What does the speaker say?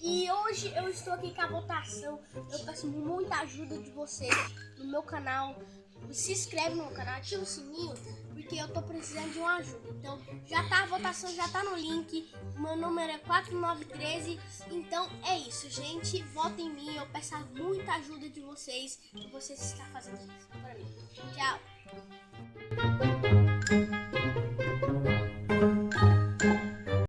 E hoje eu estou aqui com a votação. Eu peço muita ajuda de vocês no meu canal. Se inscreve no meu canal, ativa o sininho, porque eu tô precisando de uma ajuda. Então, já tá a votação, já tá no link. Meu número é 4913. Então, é isso, gente. Votem em mim. Eu peço muita ajuda de vocês. que vocês estão fazendo isso para mim.